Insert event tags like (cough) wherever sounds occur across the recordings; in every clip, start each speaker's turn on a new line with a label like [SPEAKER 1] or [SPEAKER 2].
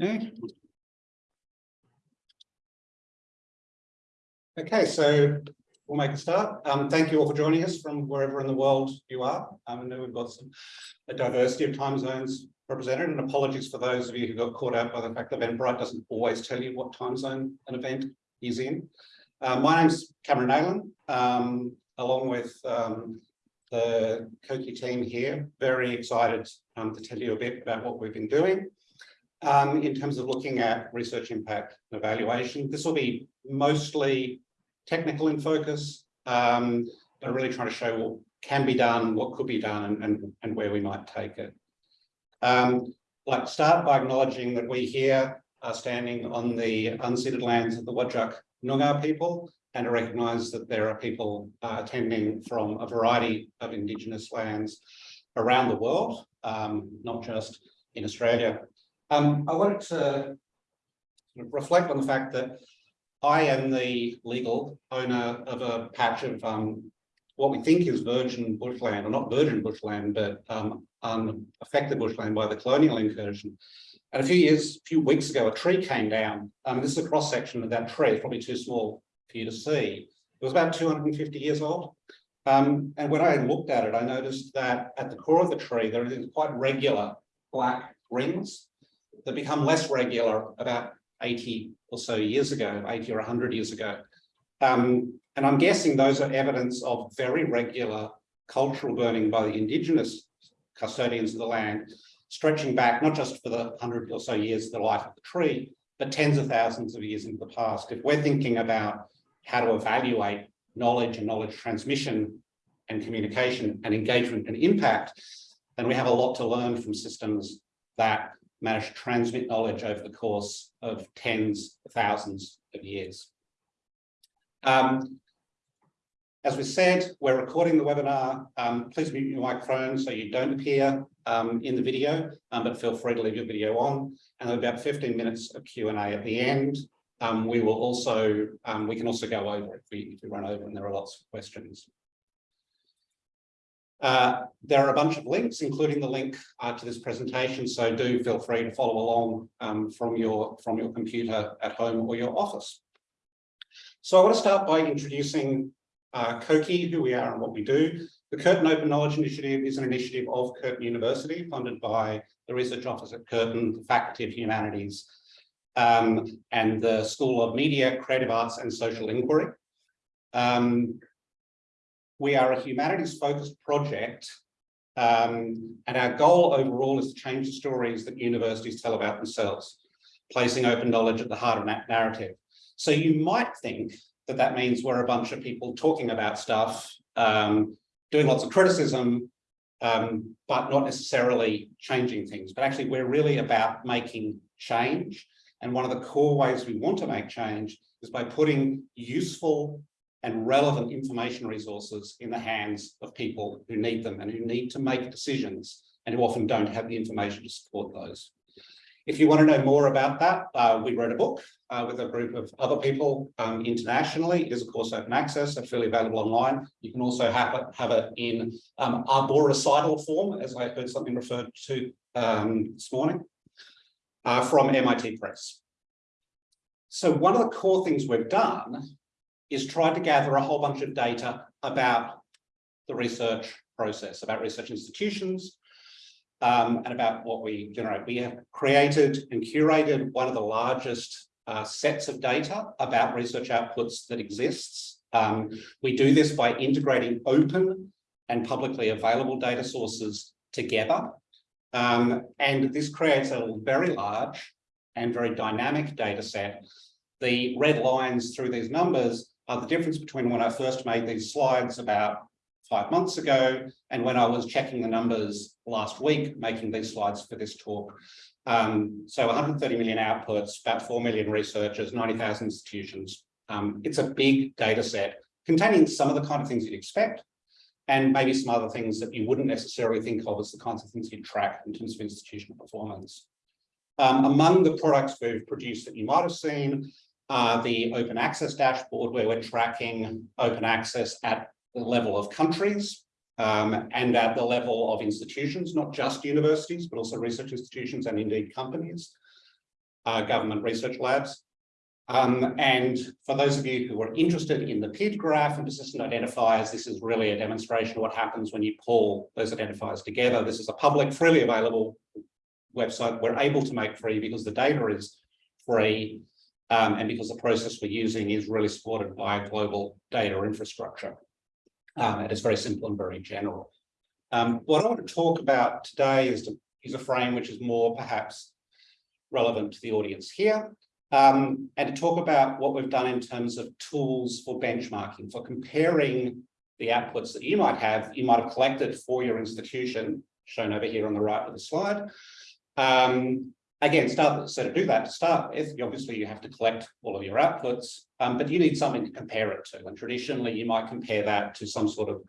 [SPEAKER 1] Okay. Okay, so we'll make a start. Um, thank you all for joining us from wherever in the world you are. Um, I know we've got some a diversity of time zones represented and apologies for those of you who got caught out by the fact that Eventbrite doesn't always tell you what time zone an event is in. Uh, my name's Cameron Neylon, um, along with um, the COKI team here. Very excited um, to tell you a bit about what we've been doing um, in terms of looking at research impact and evaluation. This will be mostly technical in focus, um, but really trying to show what can be done, what could be done, and, and, and where we might take it. Um, like start by acknowledging that we here are standing on the unceded lands of the Whadjuk Noongar people and to recognise that there are people uh, attending from a variety of Indigenous lands around the world, um, not just in Australia. Um, I wanted to reflect on the fact that I am the legal owner of a patch of um, what we think is virgin bushland, or not virgin bushland, but um, unaffected bushland by the colonial incursion. And a few years, a few weeks ago, a tree came down. Um, this is a cross section of that tree, it's probably too small for you to see. It was about 250 years old. Um, and when I looked at it, I noticed that at the core of the tree, there are these quite regular black rings that become less regular about 80 or so years ago, 80 or 100 years ago. Um, and I'm guessing those are evidence of very regular cultural burning by the indigenous custodians of the land, stretching back not just for the 100 or so years of the life of the tree, but tens of thousands of years into the past. If we're thinking about how to evaluate knowledge and knowledge transmission and communication and engagement and impact, then we have a lot to learn from systems that managed to transmit knowledge over the course of tens of thousands of years. Um, as we said, we're recording the webinar. Um, please mute your microphone so you don't appear um, in the video, um, but feel free to leave your video on. And about 15 minutes of Q&A at the end. Um, we will also, um, we can also go over if we, if we run over and there are lots of questions. Uh, there are a bunch of links, including the link uh, to this presentation, so do feel free to follow along um, from, your, from your computer at home or your office. So I want to start by introducing uh, COKI, who we are and what we do. The Curtin Open Knowledge Initiative is an initiative of Curtin University, funded by the Research Office at Curtin, the Faculty of Humanities, um, and the School of Media, Creative Arts and Social Inquiry. Um, we are a humanities focused project um, and our goal overall is to change the stories that universities tell about themselves, placing open knowledge at the heart of that narrative. So you might think that that means we're a bunch of people talking about stuff, um, doing lots of criticism, um, but not necessarily changing things. But actually, we're really about making change. And one of the core ways we want to make change is by putting useful and relevant information resources in the hands of people who need them and who need to make decisions and who often don't have the information to support those. If you want to know more about that, uh, we wrote a book uh, with a group of other people um, internationally. It is, of course, open access, so freely available online. You can also have it, have it in um, recital form, as I heard something referred to um, this morning, uh, from MIT Press. So one of the core things we've done is tried to gather a whole bunch of data about the research process, about research institutions, um, and about what we generate. We have created and curated one of the largest uh, sets of data about research outputs that exists. Um, we do this by integrating open and publicly available data sources together. Um, and this creates a very large and very dynamic data set. The red lines through these numbers the difference between when I first made these slides about five months ago and when I was checking the numbers last week, making these slides for this talk. Um, so 130 million outputs, about 4 million researchers, 90,000 institutions. Um, it's a big data set containing some of the kind of things you'd expect and maybe some other things that you wouldn't necessarily think of as the kinds of things you'd track in terms of institutional performance. Um, among the products we've produced that you might have seen uh, the open access dashboard where we're tracking open access at the level of countries um, and at the level of institutions, not just universities, but also research institutions and indeed companies. uh, government research labs. Um, and for those of you who are interested in the PID graph and persistent identifiers, this is really a demonstration of what happens when you pull those identifiers together. This is a public, freely available website we're able to make free because the data is free um, and because the process we're using is really supported by global data infrastructure. Um, and it's very simple and very general. Um, what I want to talk about today is to use a frame which is more perhaps relevant to the audience here, um, and to talk about what we've done in terms of tools for benchmarking, for comparing the outputs that you might have, you might have collected for your institution, shown over here on the right of the slide. Um, again, start so to do that to start with, obviously you have to collect all of your outputs, um, but you need something to compare it to. And traditionally, you might compare that to some sort of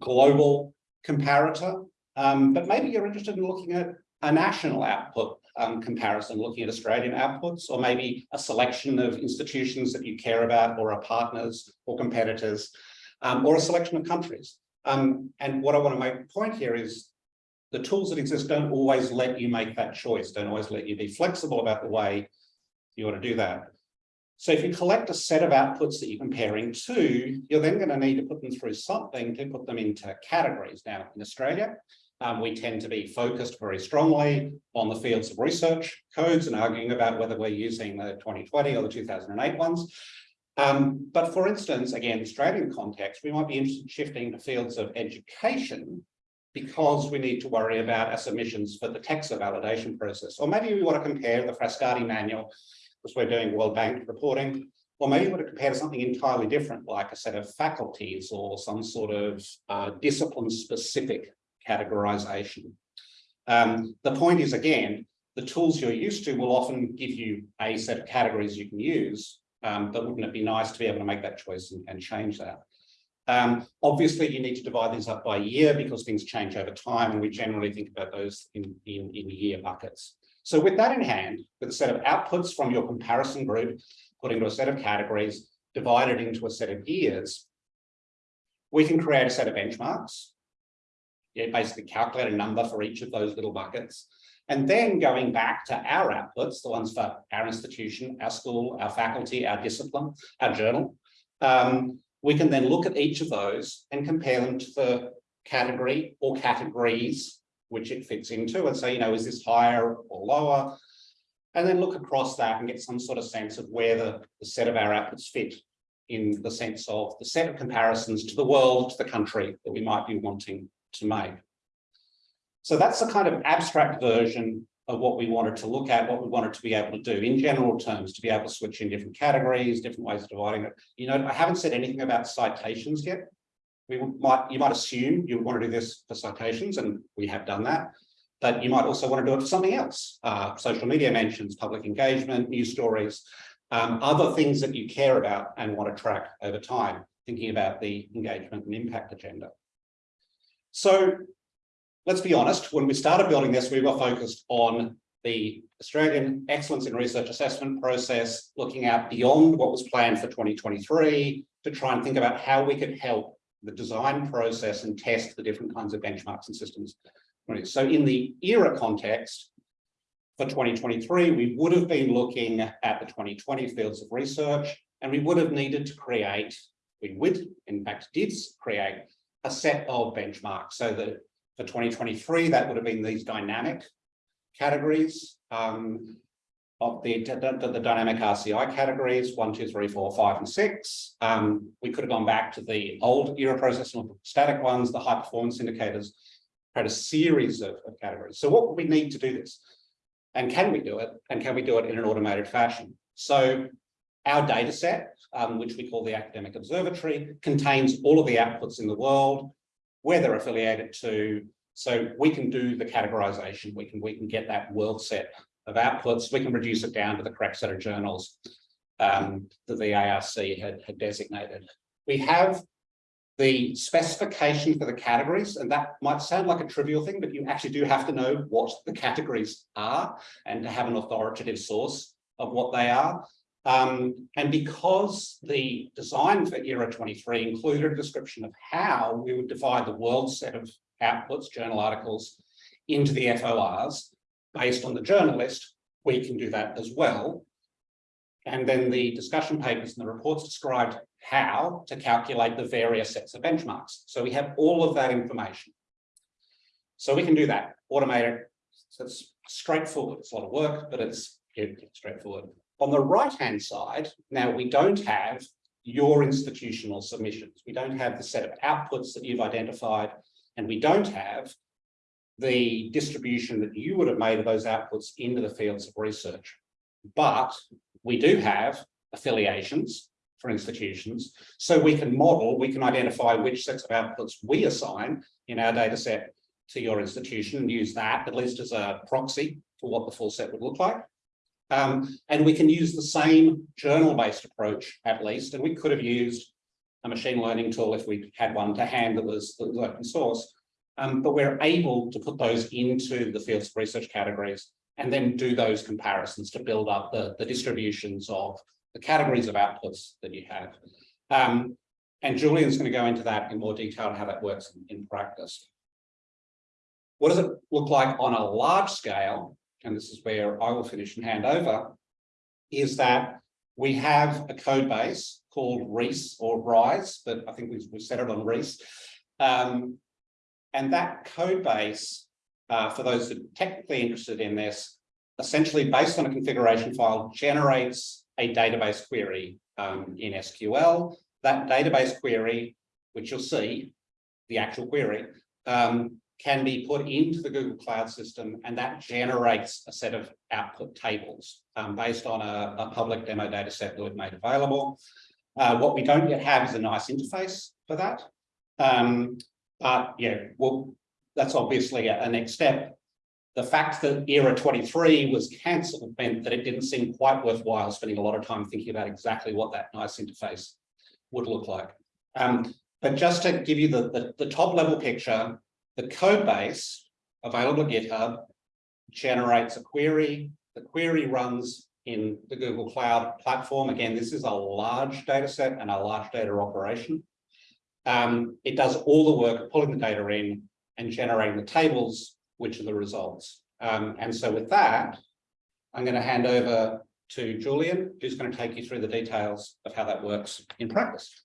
[SPEAKER 1] global comparator, um, but maybe you're interested in looking at a national output um, comparison, looking at Australian outputs, or maybe a selection of institutions that you care about, or are partners or competitors, um, or a selection of countries. Um, and what I want to make point here is the tools that exist don't always let you make that choice, don't always let you be flexible about the way you want to do that. So if you collect a set of outputs that you're comparing to, you're then going to need to put them through something to put them into categories. Now, in Australia, um, we tend to be focused very strongly on the fields of research codes and arguing about whether we're using the 2020 or the 2008 ones. Um, but for instance, again, Australian context, we might be interested in shifting to fields of education because we need to worry about our submissions for the TEQSA validation process. Or maybe we want to compare the Frascati manual, because we're doing World Bank reporting, or maybe we want to compare to something entirely different, like a set of faculties or some sort of uh, discipline-specific categorization. Um, the point is, again, the tools you're used to will often give you a set of categories you can use, um, but wouldn't it be nice to be able to make that choice and, and change that? Um, obviously, you need to divide these up by year because things change over time, and we generally think about those in, in, in year buckets. So with that in hand, with a set of outputs from your comparison group, put into a set of categories, divided into a set of years, we can create a set of benchmarks yeah, basically calculate a number for each of those little buckets. And then going back to our outputs, the ones for our institution, our school, our faculty, our discipline, our journal, um, we can then look at each of those and compare them to the category or categories which it fits into and say, you know, is this higher or lower? And then look across that and get some sort of sense of where the, the set of our outputs fit in the sense of the set of comparisons to the world, to the country that we might be wanting to make. So that's the kind of abstract version of what we wanted to look at, what we wanted to be able to do in general terms, to be able to switch in different categories, different ways of dividing it. You know, I haven't said anything about citations yet. We might, you might assume you want to do this for citations, and we have done that. But you might also want to do it for something else, uh, social media mentions, public engagement, news stories, um, other things that you care about and want to track over time, thinking about the engagement and impact agenda. So let's be honest, when we started building this, we were focused on the Australian Excellence in Research Assessment process, looking out beyond what was planned for 2023 to try and think about how we could help the design process and test the different kinds of benchmarks and systems. So in the ERA context, for 2023, we would have been looking at the 2020 fields of research, and we would have needed to create, we would, in fact, did create a set of benchmarks. So that for 2023, that would have been these dynamic categories um, of the, the, the, dynamic RCI categories, one, two, three, four, five, and six. Um, we could have gone back to the old ERA process and static ones, the high performance indicators, had a series of, of categories. So what would we need to do this? And can we do it? And can we do it in an automated fashion? So our data set, um, which we call the Academic Observatory, contains all of the outputs in the world, where they're affiliated to. So we can do the categorization. We can, we can get that world set of outputs. We can reduce it down to the correct set of journals um, that the ARC had, had designated. We have the specification for the categories, and that might sound like a trivial thing, but you actually do have to know what the categories are and to have an authoritative source of what they are. Um, and because the design for ERA 23 included a description of how we would divide the world set of outputs, journal articles, into the FORs based on the journal list, we can do that as well. And then the discussion papers and the reports described how to calculate the various sets of benchmarks. So we have all of that information. So we can do that, automate it. So it's straightforward. It's a lot of work, but it's straightforward. On the right-hand side, now we don't have your institutional submissions. We don't have the set of outputs that you've identified, and we don't have the distribution that you would have made of those outputs into the fields of research. But we do have affiliations for institutions, so we can model, we can identify which sets of outputs we assign in our data set to your institution and use that at least as a proxy for what the full set would look like. Um, and we can use the same journal-based approach at least, and we could have used a machine learning tool if we had one to hand that was, that was open source. Um, but we're able to put those into the fields of research categories and then do those comparisons to build up the, the distributions of the categories of outputs that you have. Um, and Julian's going to go into that in more detail and how that works in, in practice. What does it look like on a large scale? And this is where I will finish and hand over, is that we have a code base called REESE or RISE, but I think we've, we've set it on REESE. Um, and that code base, uh, for those that are technically interested in this, essentially based on a configuration file, generates a database query um, in SQL. That database query, which you'll see, the actual query, um, can be put into the Google Cloud system and that generates a set of output tables um, based on a, a, public demo data set that we've made available. Uh, what we don't yet have is a nice interface for that. Um, but yeah, well, that's obviously a, a next step. The fact that ERA 23 was cancelled meant that it didn't seem quite worthwhile spending a lot of time thinking about exactly what that nice interface would look like. Um, but just to give you the, the, the top level picture, the code base available to GitHub generates a query. The query runs in the Google Cloud platform. Again, this is a large data set and a large data operation. Um, it does all the work of pulling the data in and generating the tables, which are the results. Um, and so with that, I'm going to hand over to Julian, who's going to take you through the details of how that works in practice.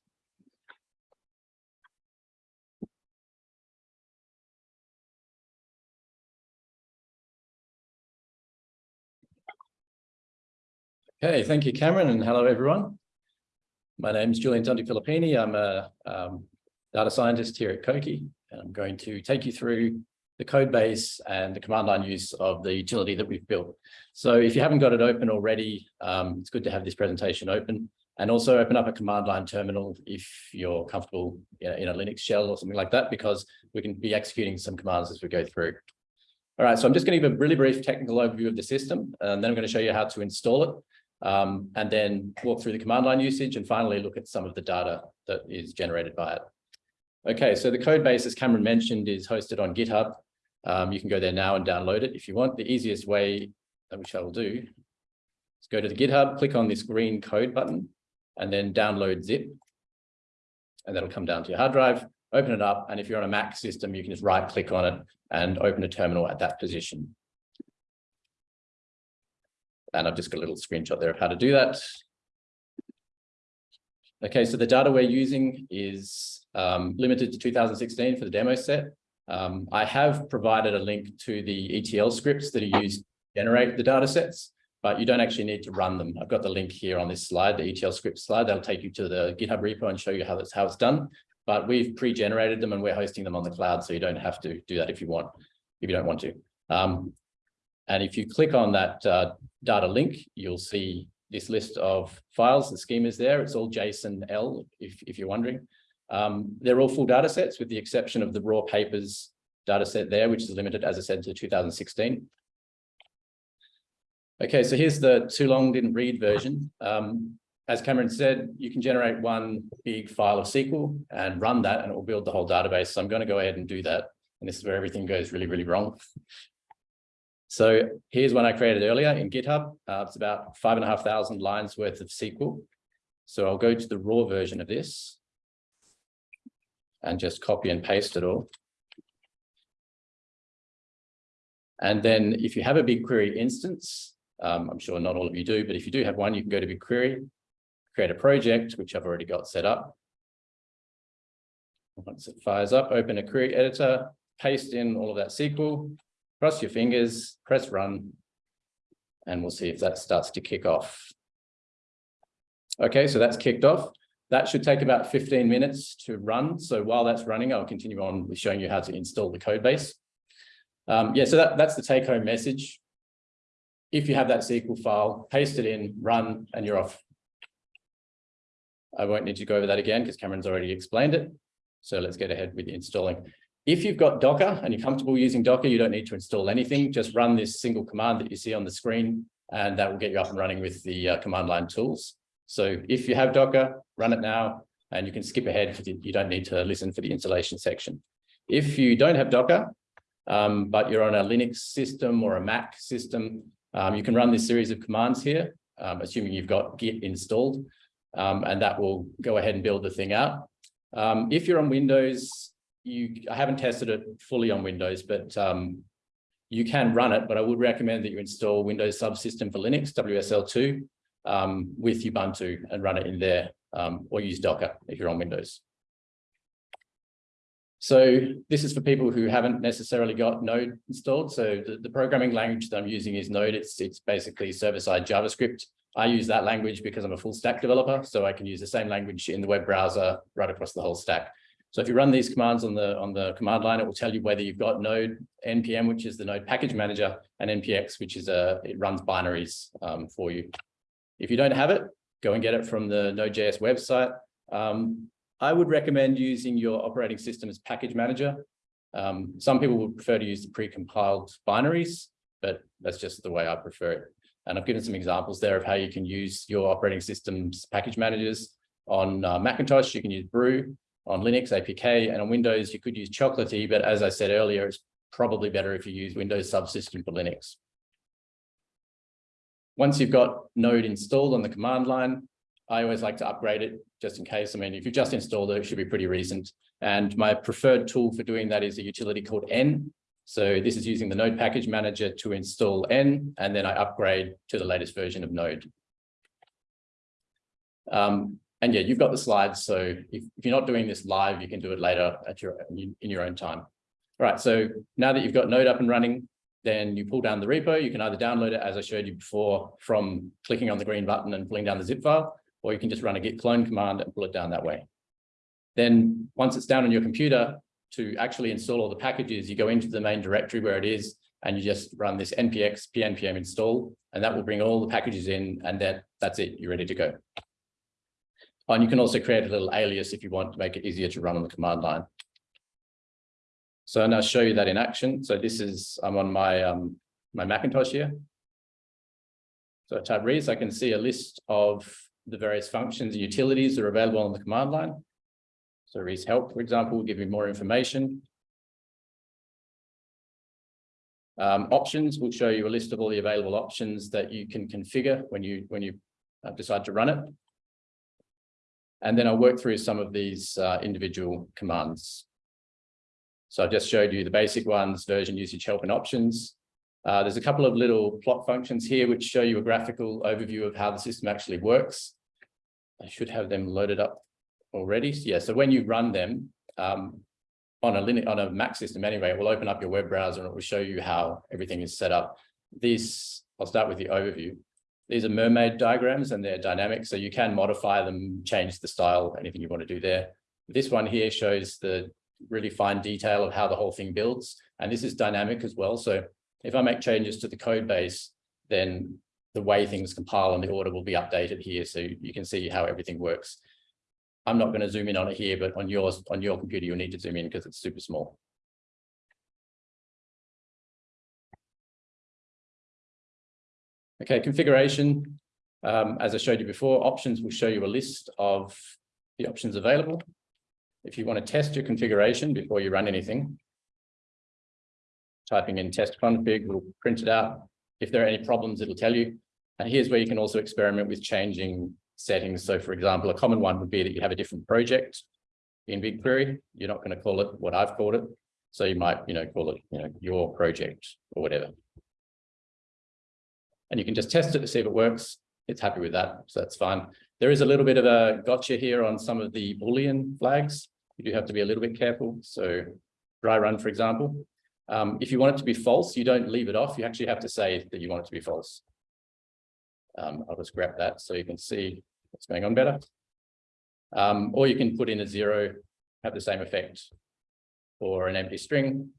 [SPEAKER 2] Okay, thank you, Cameron, and hello, everyone. My name is Julian Tonti-Filippini. I'm a um, data scientist here at COKI, and I'm going to take you through the code base and the command line use of the utility that we've built. So if you haven't got it open already, um, it's good to have this presentation open and also open up a command line terminal if you're comfortable in a Linux shell or something like that, because we can be executing some commands as we go through. All right, so I'm just going to give a really brief technical overview of the system, and then I'm going to show you how to install it um, and then walk through the command line usage and finally look at some of the data that is generated by it. Okay, so the code base, as Cameron mentioned, is hosted on GitHub. Um, you can go there now and download it if you want. The easiest way, which I will do, is go to the GitHub, click on this green code button, and then download zip. And that'll come down to your hard drive, open it up, and if you're on a Mac system, you can just right click on it and open a terminal at that position. And I've just got a little screenshot there of how to do that. Okay, so the data we're using is um, limited to 2016 for the demo set. Um, I have provided a link to the ETL scripts that are used to generate the data sets, but you don't actually need to run them. I've got the link here on this slide, the ETL script slide. That'll take you to the GitHub repo and show you how that's how it's done. But we've pre-generated them and we're hosting them on the cloud, so you don't have to do that if you want, if you don't want to. Um, and if you click on that uh, data link, you'll see this list of files. The schema is there. It's all JSON-L, if, if you're wondering. Um, they're all full data sets with the exception of the raw papers data set there, which is limited, as I said, to 2016. Okay, so here's the too long didn't read version. Um, as Cameron said, you can generate one big file of SQL and run that and it will build the whole database. So I'm going to go ahead and do that. And this is where everything goes really, really wrong. So here's one I created earlier in GitHub. Uh, it's about five and a half thousand lines worth of SQL. So I'll go to the raw version of this and just copy and paste it all. And then if you have a BigQuery instance, Um, I'm sure not all of you do, but if you do have one, you can go to BigQuery, create a project, which I've already got set up. Once it fires up, open a query editor, paste in all of that SQL, cross your fingers, press run, and we'll see if that starts to kick off. Okay, so that's kicked off. That should take about 15 minutes to run. So while that's running, I'll continue on with showing you how to install the code base. Um, yeah, so that, that's the take home message. If you have that SQL file, paste it in, run, and you're off. I won't need to go over that again because Cameron's already explained it. So let's get ahead with installing. If you've got Docker and you're comfortable using Docker, you don't need to install anything. Just run this single command that you see on the screen, and that will get you up and running with the uh, command line tools. So if you have Docker, run it now, and you can skip ahead because you don't need to listen for the installation section. If you don't have Docker, um, but you're on a Linux system or a Mac system, um, you can run this series of commands here, um, assuming you've got Git installed, um, and that will go ahead and build the thing out. Um, if you're on Windows, you I haven't tested it fully on Windows, but um, you can run it, but I would recommend that you install Windows Subsystem for Linux, WSL2, um, with Ubuntu and run it in there, um, or use Docker if you're on Windows. So this is for people who haven't necessarily got Node installed. So the, the programming language that I'm using is Node. It's, it's basically server-side JavaScript. I use that language because I'm a full stack developer, so I can use the same language in the web browser right across the whole stack. So if you run these commands on the on the command line, it will tell you whether you've got Node npm, which is the Node package manager, and npx, which is a it runs binaries um, for you. If you don't have it, go and get it from the Node.js website. Um, I would recommend using your operating system as package manager. Um, some people would prefer to use the pre-compiled binaries, but that's just the way I prefer it. And I've given some examples there of how you can use your operating system's package managers. On uh, Macintosh, you can use Brew. On Linux, APK, and on Windows, you could use Chocolatey, but as I said earlier, it's probably better if you use Windows Subsystem for Linux. Once you've got Node installed on the command line, I always like to upgrade it just in case. I mean, if you've just installed it, it should be pretty recent. And my preferred tool for doing that is a utility called N. So this is using the Node package manager to install N, and then I upgrade to the latest version of Node. Um, and yeah, you've got the slides. So if, if, you're not doing this live, you can do it later at your in your own time. All right. So now that you've got Node up and running, then you pull down the repo. You can either download it, as I showed you before, from clicking on the green button and pulling down the zip file, or you can just run a git clone command and pull it down that way. Then once it's down on your computer, to actually install all the packages, you go into the main directory where it is, and you just run this npx pnpm install, and that will bring all the packages in, and that, that's it, you're ready to go. And you can also create a little alias if you want to make it easier to run on the command line. So I'll show you that in action. So this is, I'm on my, um, my Macintosh here. So I type res, I can see a list of the various functions and utilities that are available on the command line. So res help, for example, will give you more information. Um, options will show you a list of all the available options that you can configure when you when you uh, decide to run it. And then I'll work through some of these uh, individual commands. So I just showed you the basic ones, version, usage, help, and options. Uh, there's a couple of little plot functions here which show you a graphical overview of how the system actually works. I should have them loaded up already. Yeah, so when you run them um, on a Linux, on a Mac system anyway, it will open up your web browser and it will show you how everything is set up. These, I'll start with the overview. These are mermaid diagrams and they're dynamic, so you can modify them, change the style, anything you want to do there. This one here shows the really fine detail of how the whole thing builds. And this is dynamic as well. So if I make changes to the code base, then the way things compile and the order will be updated here. So you can see how everything works. I'm not going to zoom in on it here, but on yours, on your computer, you'll need to zoom in because it's super small. Okay, configuration. Um, as I showed you before, options will show you a list of the options available. If you want to test your configuration before you run anything, typing in test config will print it out. If there are any problems, it'll tell you. And here's where you can also experiment with changing settings. So for example, a common one would be that you have a different project in BigQuery. You're not going to call it what I've called it. So you might, you know, call it, you know, your project or whatever. And you can just test it to see if it works. It's happy with that, so that's fine. There is a little bit of a gotcha here on some of the Boolean flags. You do have to be a little bit careful. So dry run, for example. Um, if you want it to be false, you don't leave it off. You actually have to say that you want it to be false. Um, I'll just grab that so you can see what's going on better. Um, or you can put in a zero, have the same effect or an empty string.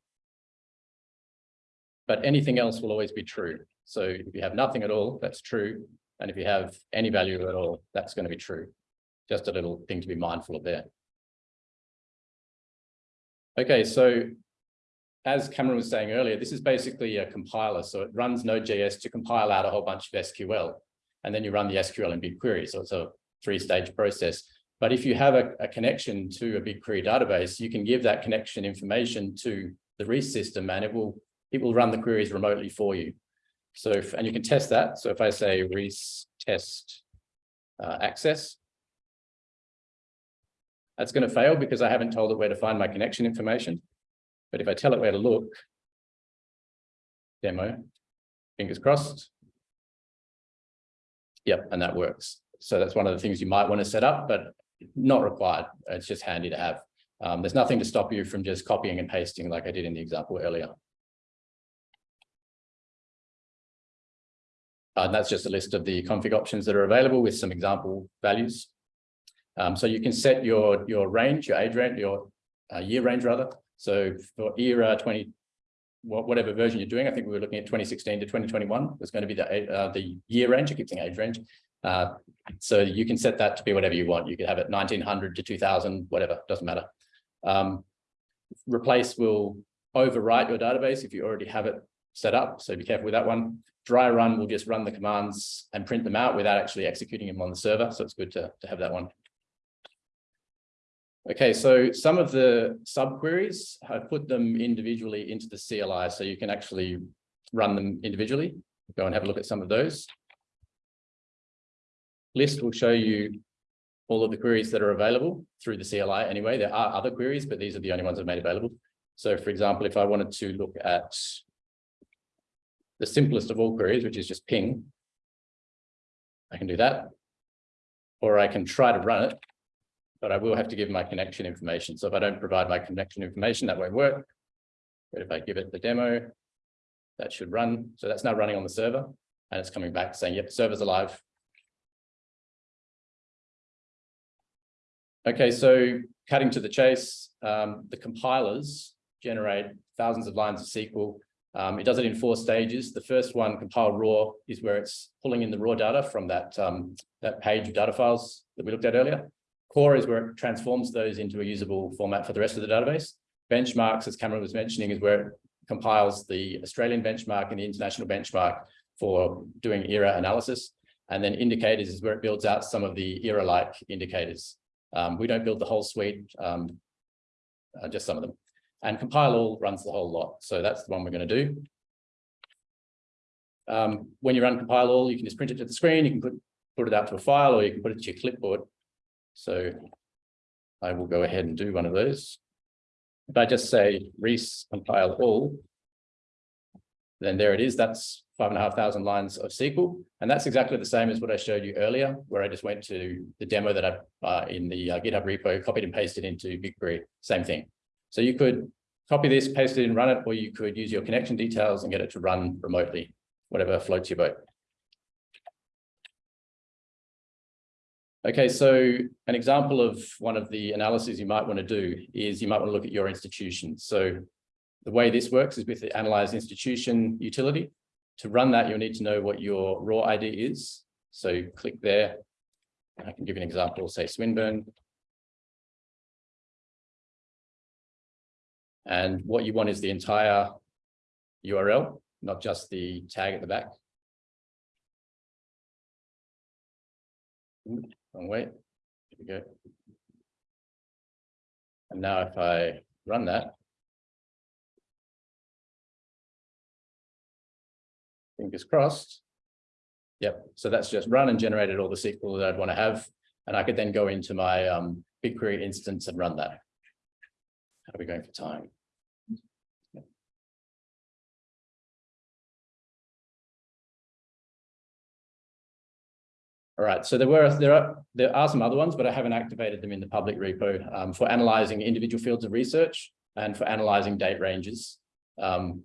[SPEAKER 2] But anything else will always be true. So if you have nothing at all, that's true. And if you have any value at all, that's going to be true. Just a little thing to be mindful of there. Okay, so as Cameron was saying earlier, this is basically a compiler. So it runs Node.js to compile out a whole bunch of SQL. And then you run the SQL in BigQuery. So it's a three-stage process. But if you have a, a, connection to a BigQuery database, you can give that connection information to the REST system and it will it will run the queries remotely for you. So if, and you can test that. So if I say REST test uh, access, that's going to fail because I haven't told it where to find my connection information. But if I tell it where to look, demo, fingers crossed. Yep, and that works. So that's one of the things you might want to set up, but not required. It's just handy to have. Um, there's nothing to stop you from just copying and pasting like I did in the example earlier. That's just a list of the config options that are available with some example values. Um, so you can set your, your range, your age range, your uh, year range rather. So for ERA 20, whatever version you're doing, I think we were looking at 2016 to 2021 was going to be the, uh, the year range, I keep saying age range. Uh, so you can set that to be whatever you want. You can have it 1900 to 2000, whatever, doesn't matter. Um, replace will overwrite your database if you already have it set up. So be careful with that one. Dry run will just run the commands and print them out without actually executing them on the server. So it's good to, to have that one. Okay, so some of the subqueries, I've put them individually into the CLI, so you can actually run them individually. Go and have a look at some of those. List will show you all of the queries that are available through the CLI anyway. There are other queries, but these are the only ones I've made available. So for example, if I wanted to look at the simplest of all queries, which is just ping, I can do that. Or I can try to run it, but I will have to give my connection information. So if I don't provide my connection information, that won't work. But if I give it the demo, that should run. So that's now running on the server and it's coming back saying, yep, server's alive. Okay, so cutting to the chase, um, the compilers generate thousands of lines of SQL. Um, it does it in four stages. The first one, compile raw, is where it's pulling in the raw data from that, um, that page of data files that we looked at earlier. Core is where it transforms those into a usable format for the rest of the database. Benchmarks, as Cameron was mentioning, is where it compiles the Australian benchmark and the international benchmark for doing ERA analysis. And then indicators is where it builds out some of the ERA-like indicators. Um, we don't build the whole suite, um, uh, just some of them. And compile all runs the whole lot. So that's the one we're going to do. Um, when you run compile all, you can just print it to the screen. You can put, put it out to a file or you can put it to your clipboard. So I will go ahead and do one of those. If I just say res compile all, then there it is. That's five and a half thousand lines of SQL. And that's exactly the same as what I showed you earlier, where I just went to the demo that I uh, in the uh, GitHub repo, copied and pasted into BigQuery, same thing. So you could copy this, paste it and run it, or you could use your connection details and get it to run remotely, whatever floats your boat. Okay, so an example of one of the analyses you might want to do is you might want to look at your institution. So the way this works is with the analyze institution utility. To run that, you'll need to know what your ROR ID is. So click there. I can give you an example, say Swinburne. And what you want is the entire URL, not just the tag at the back. Wrong way. We go. And now if I run that, fingers crossed. Yep, so that's just run and generated all the SQL that I'd want to have. And I could then go into my um, BigQuery instance and run that. How are we going for time? All right, so there were, there are, there are some other ones, but I haven't activated them in the public repo um, for analyzing individual fields of research and for analyzing date ranges. Um,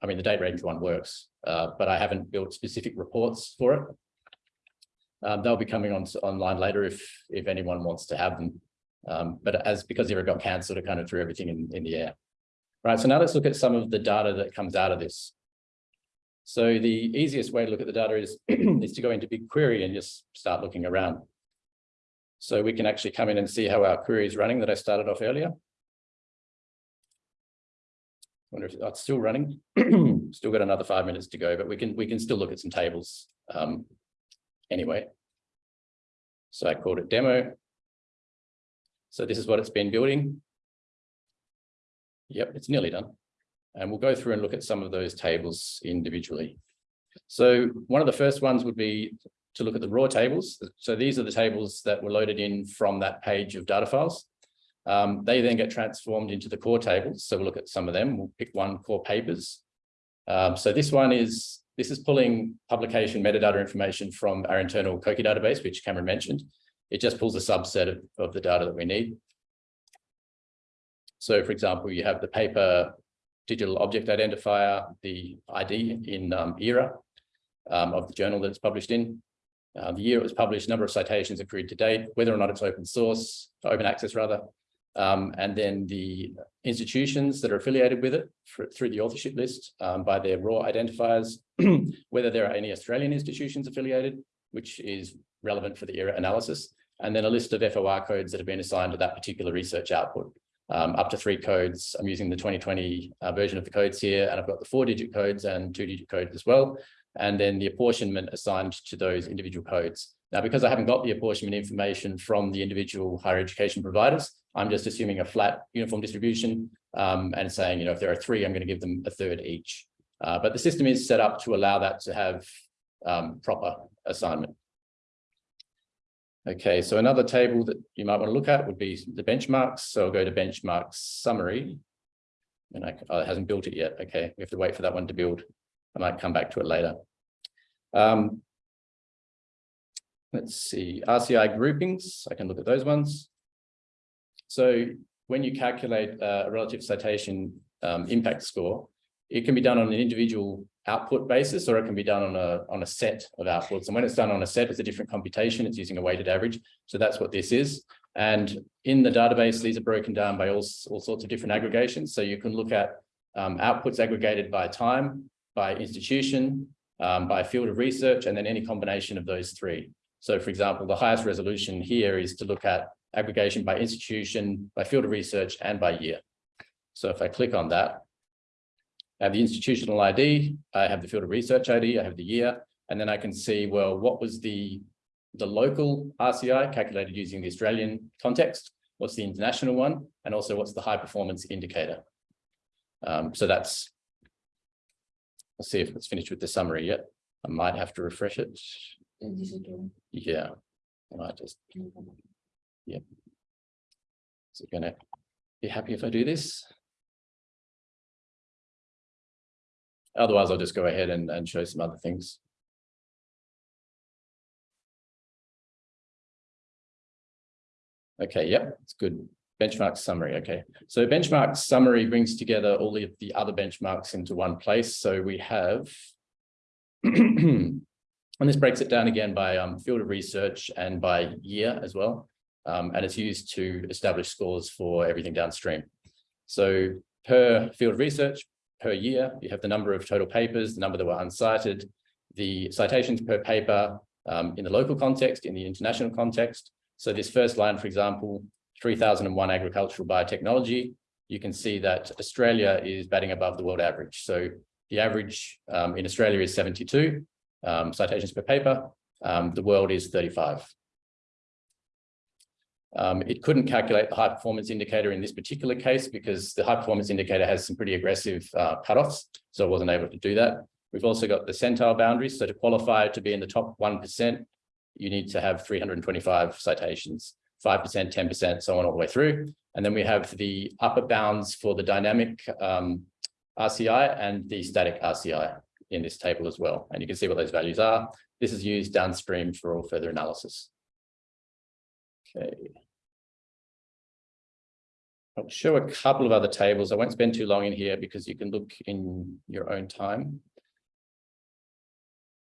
[SPEAKER 2] I mean, the date range one works, uh, but I haven't built specific reports for it. Um, they'll be coming on online later if if anyone wants to have them. Um, but as because ERA got cancelled, it kind of threw everything in, in the air. Right, so now let's look at some of the data that comes out of this. So the easiest way to look at the data is, (clears throat) is to go into BigQuery and just start looking around. So we can actually come in and see how our query is running that I started off earlier. Wonder if that's still running. (clears throat) still got another five minutes to go, but we can we can still look at some tables um, anyway. So I called it demo. So this is what it's been building. Yep, it's nearly done. And we'll go through and look at some of those tables individually. So one of the first ones would be to look at the raw tables. So these are the tables that were loaded in from that page of data files. Um, they then get transformed into the core tables. So we'll look at some of them. We'll pick one core papers. Um, so this one is, this is pulling publication metadata information from our internal COKI database, which Cameron mentioned. It just pulls a subset of, of the data that we need. So for example, you have the paper digital object identifier, the ID in um, ERA um, of the journal that it's published in, uh, the year it was published, number of citations accrued to date, whether or not it's open source, open access rather, um, and then the institutions that are affiliated with it for, through the authorship list um, by their ROR identifiers, (clears throat) whether there are any Australian institutions affiliated, which is relevant for the ERA analysis, and then a list of FOR codes that have been assigned to that particular research output um, up to three codes. I'm using the 2020 uh, version of the codes here, and I've got the four digit codes and two digit codes as well. And then the apportionment assigned to those individual codes. Now, because I haven't got the apportionment information from the individual higher education providers, I'm just assuming a flat uniform distribution um, and saying, you know, if there are three, I'm going to give them a third each. Uh, but the system is set up to allow that to have um, proper assignment. Okay, so another table that you might want to look at would be the benchmarks. So I'll go to benchmarks summary. And I, oh, it hasn't built it yet. Okay, we have to wait for that one to build. I might come back to it later. Um, let's see, RCI groupings. I can look at those ones. So when you calculate a relative citation um, impact score, it can be done on an individual output basis, or it can be done on a, on a set of outputs. And when it's done on a set, it's a different computation. It's using a weighted average. So that's what this is. And in the database, these are broken down by all, all sorts of different aggregations. So you can look at um, outputs aggregated by time, by institution, um, by field of research, and then any combination of those three. So for example, the highest resolution here is to look at aggregation by institution, by field of research, and by year. So if I click on that, I have the institutional ID, I have the field of research ID, I have the year, and then I can see, well, what was the, the local RCI calculated using the Australian context? What's the international one? And also what's the high performance indicator? Um, so that's, let's see if it's finished with the summary yet. I might have to refresh it. Yeah, I might just, yeah. Is it gonna be happy if I do this? Otherwise, I'll just go ahead and, and show some other things. Okay, yep, it's good. Benchmark summary, okay. So benchmark summary brings together all of the other benchmarks into one place. So we have, (clears throat) and this breaks it down again by um, field of research and by year as well. Um, and it's used to establish scores for everything downstream. So per field of research, per year. You have the number of total papers, the number that were uncited, the citations per paper um, in the local context, in the international context. So this first line, for example, 3001 agricultural biotechnology, you can see that Australia is batting above the world average. So the average um, in Australia is 72 um, citations per paper. Um, the world is 35. Um, it couldn't calculate the high performance indicator in this particular case because the high performance indicator has some pretty aggressive uh, cutoffs, so it wasn't able to do that. We've also got the centile boundaries. So to qualify to be in the top 1%, you need to have 325 citations, 5%, 10%, so on all the way through. And then we have the upper bounds for the dynamic um, RCI and the static RCI. in this table as well. And you can see what those values are. This is used downstream for all further analysis. Okay. I'll show a couple of other tables. I won't spend too long in here because you can look in your own time.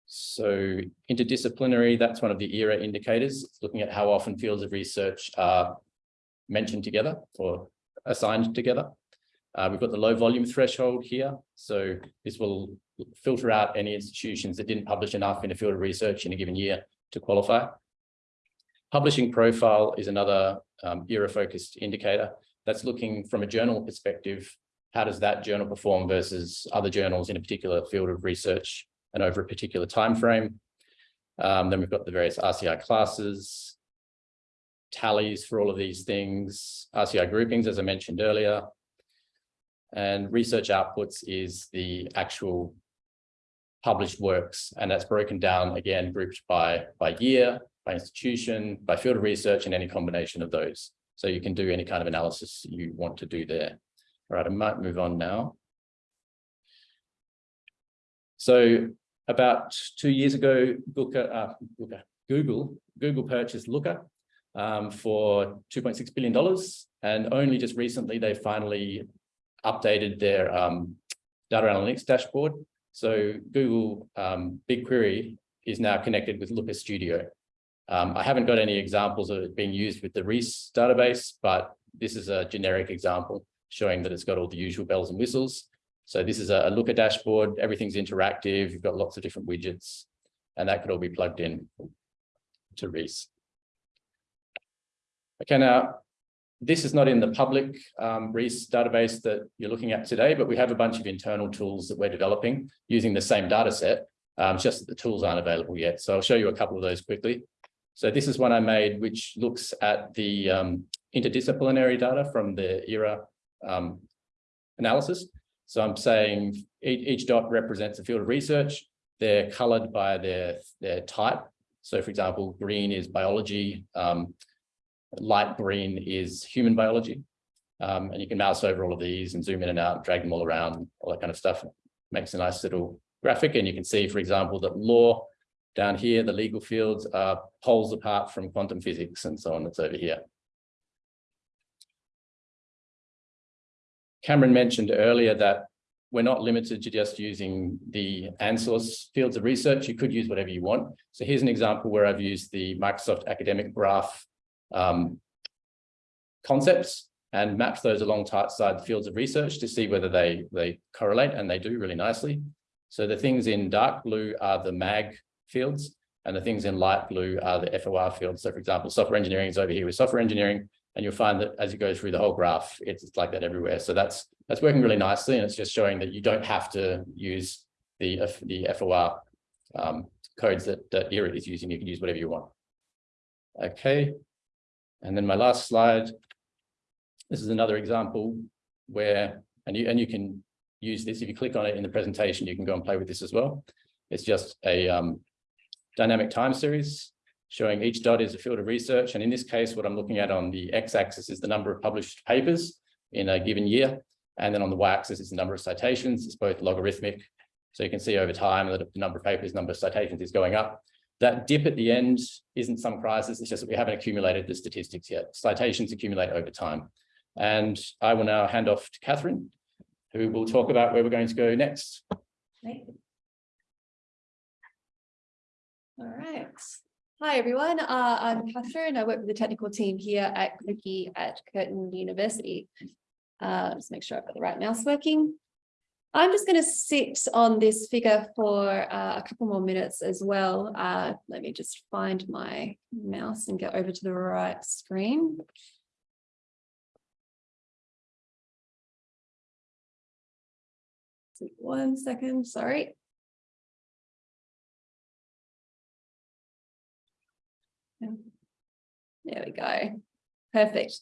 [SPEAKER 2] So interdisciplinary, that's one of the ERA indicators, It's looking at how often fields of research are mentioned together or assigned together. Uh, we've got the low volume threshold here. So this will filter out any institutions that didn't publish enough in a field of research in a given year to qualify. Publishing profile is another um, ERA focused indicator that's looking from a journal perspective. How does that journal perform versus other journals in a particular field of research and over a particular time frame? Um, then we've got the various RCI classes, tallies for all of these things, RCI groupings, as I mentioned earlier. And research outputs is the actual published works, and that's broken down again, grouped by, by year, by institution, by field of research, and any combination of those. So you can do any kind of analysis you want to do there. All right, I might move on now. So about two years ago, Looker, uh, Google, Google purchased Looker um, for $2.6 billion. And only just recently, they finally updated their um, data analytics dashboard. So Google um, BigQuery is now connected with Looker Studio. Um, I haven't got any examples of it being used with the REASE database, but this is a generic example showing that it's got all the usual bells and whistles. So this is a, Looker dashboard, everything's interactive, you've got lots of different widgets, and that could all be plugged in to REASE. Okay, now this is not in the public um, database that you're looking at today, but we have a bunch of internal tools that we're developing using the same data set, um, just that the tools aren't available yet. So I'll show you a couple of those quickly. So this is one I made, which looks at the um, interdisciplinary data from the ERA um, analysis. So I'm saying each, each dot represents a field of research. They're colored by their, their type. So for example, green is biology, um, light green is human biology. Um, and you can mouse over all of these and zoom in and out, drag them all around, all that kind of stuff. Makes a nice little graphic. And you can see, for example, that law down here, the legal fields are poles apart from quantum physics and so on that's over here. Cameron mentioned earlier that we're not limited to just using the ANZSRC fields of research. You could use whatever you want. So here's an example where I've used the Microsoft Academic Graph um, concepts and mapped those alongside the fields of research to see whether they, they correlate, and they do really nicely. So the things in dark blue are the MAG fields, and the things in light blue are the FOR fields. So for example, software engineering is over here with software engineering, and you'll find that as you go through the whole graph, it's like that everywhere. So that's that's working really nicely, and it's just showing that you don't have to use the the FOR um, codes that, that ERA is using. You can use whatever you want. Okay, and then my last slide. This is another example where, and you and you can use this if you click on it in the presentation. You can go and play with this as well. It's just a um, dynamic time series showing each dot is a field of research. And in this case, what I'm looking at on the x-axis is the number of published papers in a given year. And then on the y-axis is the number of citations. It's both logarithmic. So you can see over time that the number of papers, number of citations is going up. That dip at the end isn't some crisis. It's just that we haven't accumulated the statistics yet. Citations accumulate over time. And I will now hand off to Catherine, who will talk about where we're going to go next.
[SPEAKER 3] All right. Hi, everyone. Uh, I'm Catherine. I work with the technical team here at COKI at Curtin University. Uh, just make sure I've got the right mouse working. I'm just going to sit on this figure for uh, a couple more minutes as well. Uh, let me just find my mouse and get over to the right screen. One second, sorry. There we go. Perfect.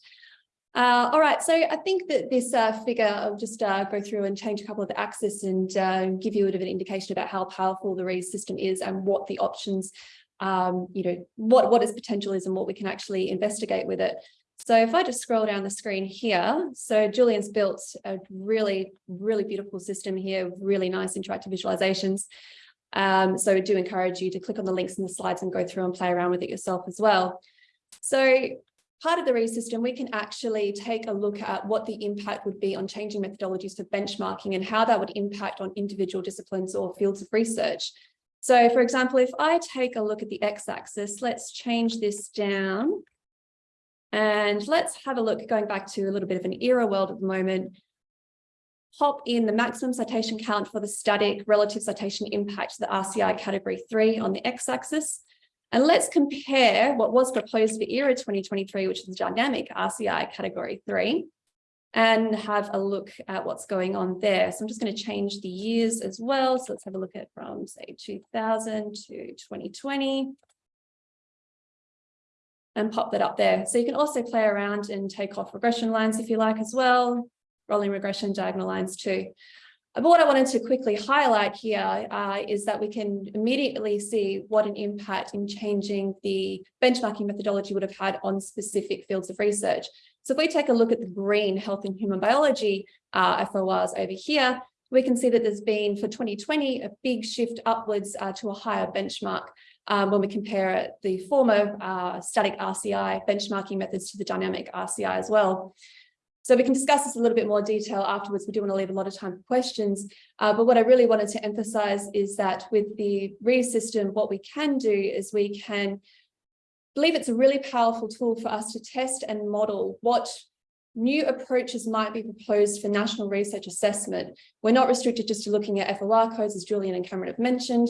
[SPEAKER 3] Uh, all right, so I think that this uh, figure, I'll just uh, go through and change a couple of the axes and uh, give you a bit of an indication about how powerful the REASE system is and what the options, um, you know, what, what its potential is and what we can actually investigate with it. So if I just scroll down the screen here, so Julian's built a really, really beautiful system here, really nice interactive visualizations. Um, so I do encourage you to click on the links in the slides and go through and play around with it yourself as well. So part of the REASE system, we can actually take a look at what the impact would be on changing methodologies for benchmarking and how that would impact on individual disciplines or fields of research. So for example, if I take a look at the x-axis, let's change this down. And let's have a look going back to a little bit of an ERA world at the moment. Pop in the maximum citation count for the static relative citation impact to the RCI category three on the x-axis. And let's compare what was proposed for ERA 2023, which is the dynamic RCI category three, and have a look at what's going on there. So I'm just going to change the years as well. So let's have a look at from say 2000 to 2020 and pop that up there. So you can also play around and take off regression lines if you like as well, rolling regression diagonal lines too. But what I wanted to quickly highlight here uh, is that we can immediately see what an impact in changing the benchmarking methodology would have had on specific fields of research. So if we take a look at the green health and human biology uh, FORs over here, we can see that there's been for 2020 a big shift upwards uh, to a higher benchmark um, when we compare the former uh, static RCI benchmarking methods to the dynamic RCI as well. So we can discuss this a little bit more detail afterwards. We do want to leave a lot of time for questions. Uh, but what I really wanted to emphasize is that with the REASE system, what we can do is we can believe it's a really powerful tool for us to test and model what new approaches might be proposed for national research assessment. We're not restricted just to looking at FOR codes, as Julian and Cameron have mentioned.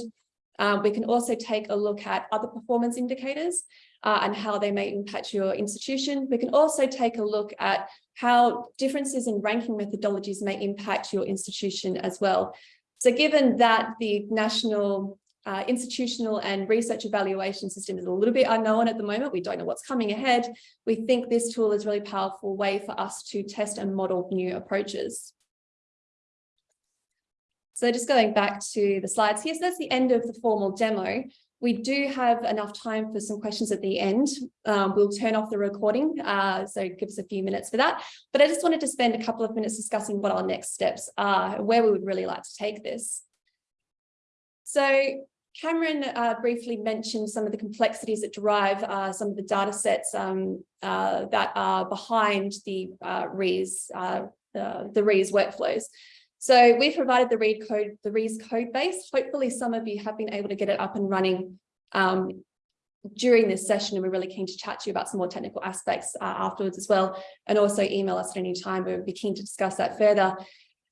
[SPEAKER 3] Um, we can also take a look at other performance indicators uh, and how they may impact your institution. We can also take a look at how differences in ranking methodologies may impact your institution as well. So given that the national uh, institutional and research evaluation system is a little bit unknown at the moment, we don't know what's coming ahead, we think this tool is a really powerful way for us to test and model new approaches. So just going back to the slides here, so that's the end of the formal demo. We do have enough time for some questions at the end. Um, we'll turn off the recording, uh, so give us a few minutes for that. But I just wanted to spend a couple of minutes discussing what our next steps are, where we would really like to take this. So Cameron uh, briefly mentioned some of the complexities that drive uh, some of the data sets um, uh, that are behind the uh, REASE, uh, the REASE workflows. So we've provided the read code, the REASE code base. Hopefully some of you have been able to get it up and running um, during this session and we're really keen to chat to you about some more technical aspects uh, afterwards as well. And also email us at any time we'd be keen to discuss that further.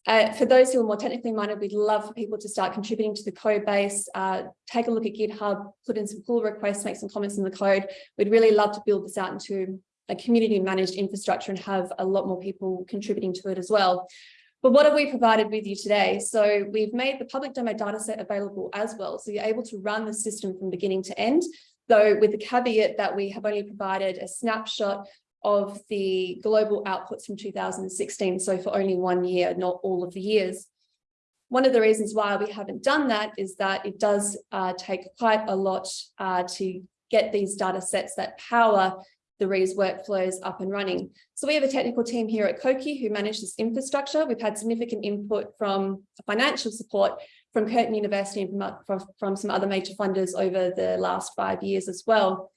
[SPEAKER 3] Uh, for those who are more technically minded we'd love for people to start contributing to the code base. Uh, take a look at github put in some pull requests make some comments in the code. We'd really love to build this out into a community managed infrastructure and have a lot more people contributing to it as well but what have we provided with you today? So we've made the public demo dataset available as well. So you're able to run the system from beginning to end, though with the caveat that we have only provided a snapshot of the global outputs from 2016. So for only one year, not all of the years. One of the reasons why we haven't done that is that it does uh, take quite a lot uh, to get these data sets that power the REASE workflows up and running. So we have a technical team here at COKI who manage this infrastructure. We've had significant input from financial support from Curtin University and from, from some other major funders over the last five years as well.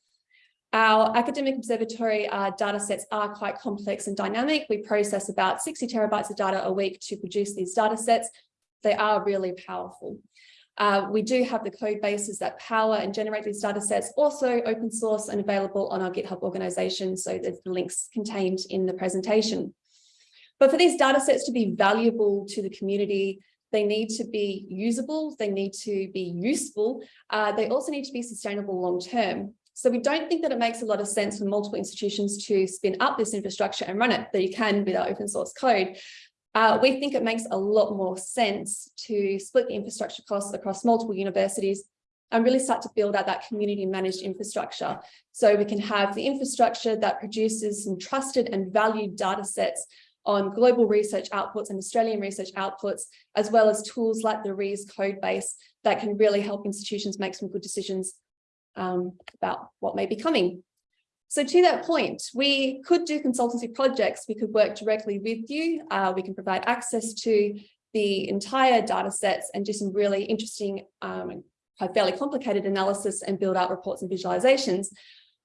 [SPEAKER 3] Our academic observatory uh, data sets are quite complex and dynamic. We process about 60 terabytes of data a week to produce these data sets. They are really powerful. Uh, we do have the code bases that power and generate these data sets, also open source and available on our GitHub organization. So there's the links contained in the presentation. But for these data sets to be valuable to the community, they need to be usable, they need to be useful, uh, they also need to be sustainable long term. So we don't think that it makes a lot of sense for multiple institutions to spin up this infrastructure and run it, that you can with our open source code. Uh, we think it makes a lot more sense to split the infrastructure costs across multiple universities and really start to build out that community managed infrastructure. So we can have the infrastructure that produces some trusted and valued data sets on global research outputs and Australian research outputs, as well as tools like the REASE code base that can really help institutions make some good decisions um, about what may be coming. So to that point, we could do consultancy projects. We could work directly with you. Uh, we can provide access to the entire data sets and do some really interesting, um, fairly complicated analysis and build out reports and visualizations.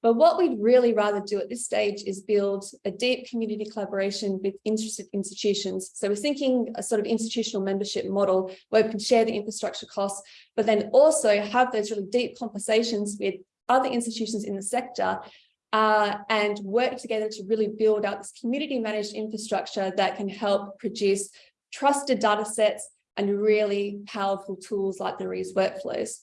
[SPEAKER 3] But what we'd really rather do at this stage is build a deep community collaboration with interested institutions. So we're thinking a sort of institutional membership model where we can share the infrastructure costs, but then also have those really deep conversations with other institutions in the sector uh, and work together to really build out this community managed infrastructure that can help produce trusted data sets and really powerful tools like the REASE workflows.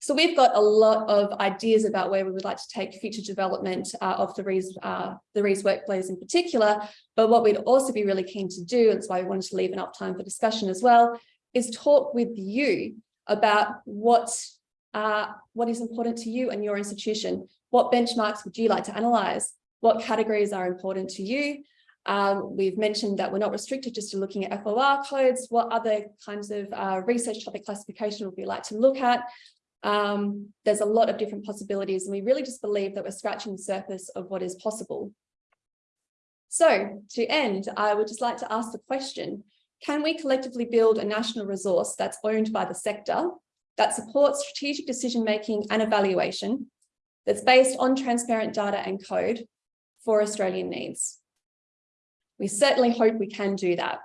[SPEAKER 3] So we've got a lot of ideas about where we would like to take future development uh, of the REASE, uh, the workflows in particular. But what we'd also be really keen to do, and that's why we wanted to leave enough time for discussion as well, is talk with you about what, uh, what is important to you and your institution. What benchmarks would you like to analyze? What categories are important to you? Um, we've mentioned that we're not restricted just to looking at FOR codes. What other kinds of uh, research topic classification would we like to look at? Um, there's a lot of different possibilities and we really just believe that we're scratching the surface of what is possible. So to end, I would just like to ask the question, can we collectively build a national resource that's owned by the sector that supports strategic decision-making and evaluation that's based on transparent data and code for Australian needs? We certainly hope we can do that.